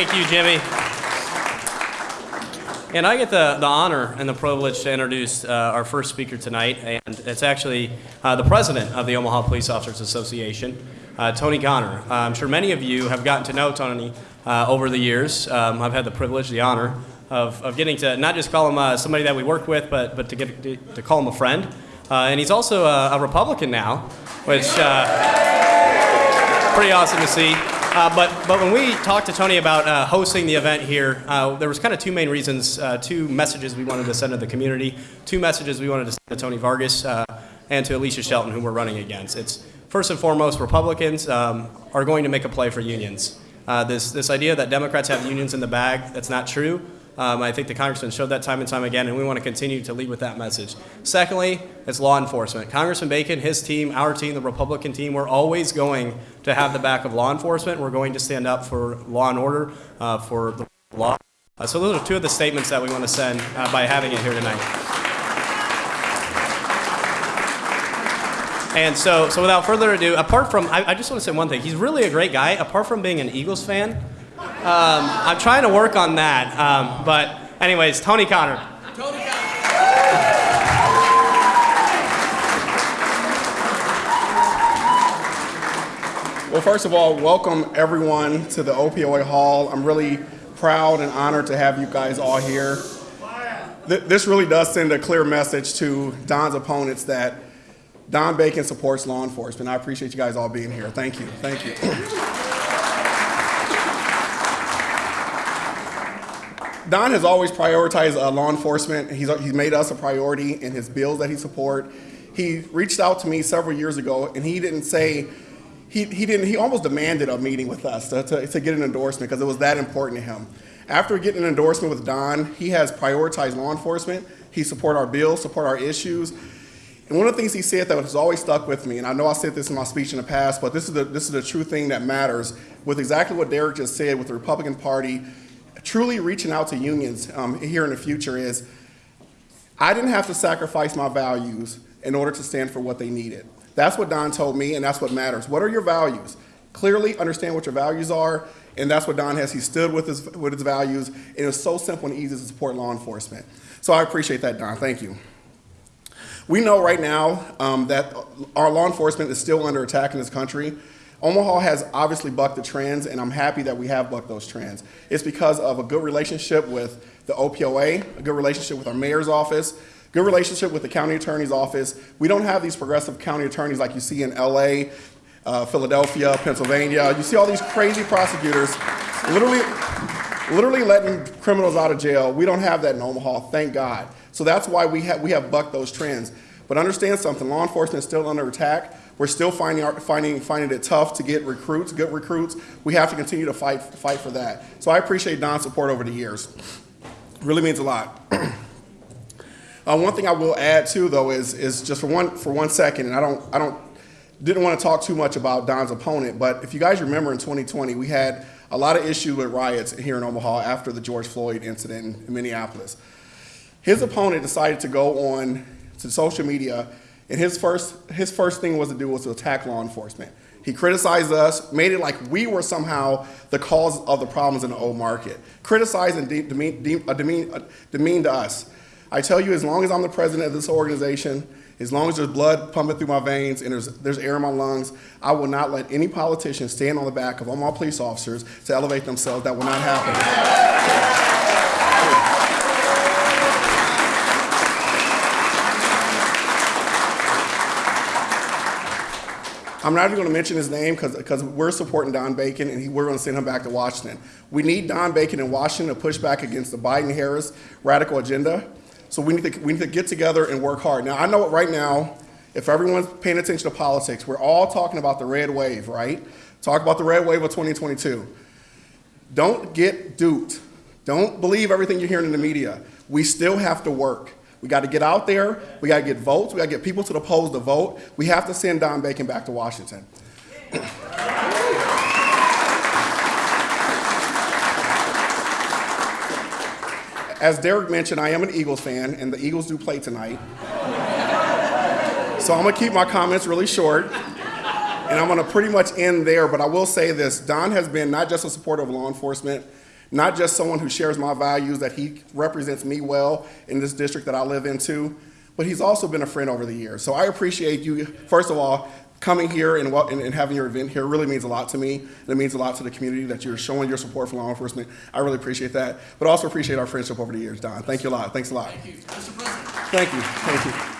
Thank you, Jimmy. And I get the, the honor and the privilege to introduce uh, our first speaker tonight, and it's actually uh, the president of the Omaha Police Officers Association, uh, Tony Conner. Uh, I'm sure many of you have gotten to know Tony uh, over the years. Um, I've had the privilege, the honor of, of getting to not just call him uh, somebody that we work with, but, but to, get, to, to call him a friend. and he's also a, a, Republican now, which pretty awesome to see. Uh, but, but when we talked to Tony about uh, hosting the event here, uh, there was kind of two main reasons, uh, two messages we wanted to send to the community, two messages we wanted to send to Tony Vargas uh, and to Alicia Shelton, who we're running against. It's first and foremost, Republicans um, are going to make a play for unions. Uh, this, this idea that Democrats have unions in the bag, that's not true. Um, I think the congressman showed that time and time again, and we want to continue to lead with that message. Secondly, it's law enforcement. Congressman Bacon, his team, our team, the Republican team, we're always going to have the back of law enforcement. We're going to stand up for law and order, uh, for the law. Uh, so those are two of the statements that we want to send uh, by having it here tonight. And so, so without further ado, apart from, I, I just want to say one thing. He's really a great guy. Apart from being an Eagles fan, um, I'm trying to work on that. Um, but anyways, Tony Conner. Tony Conner. Well, first of all, welcome everyone to the OPOA Hall. I'm really proud and honored to have you guys all here. This really does send a clear message to Don's opponents that Don Bacon supports law enforcement. I appreciate you guys all being here. Thank you. Thank you. Don has always prioritized uh, law enforcement. He's, he's made us a priority in his bills that he support. He reached out to me several years ago and he didn't say, he, he didn't, he almost demanded a meeting with us to, to, to get an endorsement because it was that important to him. After getting an endorsement with Don, he has prioritized law enforcement. He support our bills, support our issues. And one of the things he said that has always stuck with me, and I know I said this in my speech in the past, but this is the, this is the true thing that matters with exactly what Derek just said with the Republican Party truly reaching out to unions um, here in the future is I didn't have to sacrifice my values in order to stand for what they needed. That's what Don told me, and that's what matters. What are your values? Clearly understand what your values are, and that's what Don has. He stood with his, with his values, and it was so simple and easy to support law enforcement. So I appreciate that, Don. Thank you. We know right now um, that our law enforcement is still under attack in this country. Omaha has obviously bucked the trends, and I'm happy that we have bucked those trends. It's because of a good relationship with the OPOA, a good relationship with our mayor's office, good relationship with the county attorney's office. We don't have these progressive county attorneys like you see in LA, uh, Philadelphia, Pennsylvania. You see all these crazy prosecutors literally, literally letting criminals out of jail. We don't have that in Omaha, thank God. So that's why we have, we have bucked those trends. But understand something, law enforcement is still under attack. We're still finding, finding, finding it tough to get recruits, good recruits. We have to continue to fight, fight for that. So I appreciate Don's support over the years. Really means a lot. uh, one thing I will add too, though, is, is just for one, for one second, and I don't, I don't, didn't want to talk too much about Don's opponent, but if you guys remember in 2020, we had a lot of issue with riots here in Omaha after the George Floyd incident in Minneapolis. His opponent decided to go on to social media and his first, his first thing was to do was to attack law enforcement. He criticized us, made it like we were somehow the cause of the problems in the old market. Criticized and de demean, de uh, uh, demean to us. I tell you, as long as I'm the president of this organization, as long as there's blood pumping through my veins and there's, there's air in my lungs, I will not let any politician stand on the back of all my police officers to elevate themselves. That will not happen. I'm not even going to mention his name because we're supporting Don Bacon and he, we're going to send him back to Washington. We need Don Bacon in Washington to push back against the Biden-Harris radical agenda. So we need, to, we need to get together and work hard. Now, I know right now, if everyone's paying attention to politics, we're all talking about the red wave, right? Talk about the red wave of 2022. Don't get duped. Don't believe everything you're hearing in the media. We still have to work. We got to get out there. We got to get votes. We got to get people to the polls to vote. We have to send Don Bacon back to Washington. As Derek mentioned, I am an Eagles fan, and the Eagles do play tonight. so I'm going to keep my comments really short, and I'm going to pretty much end there. But I will say this Don has been not just a supporter of law enforcement, not just someone who shares my values, that he represents me well in this district that I live into, but he's also been a friend over the years. So I appreciate you, first of all, coming here and, and, and having your event here really means a lot to me, and it means a lot to the community that you're showing your support for law enforcement. I really appreciate that, but also appreciate our friendship over the years, Don. Thank you a lot. Thanks a lot. Thank you. Mr. President. Thank you. Thank you.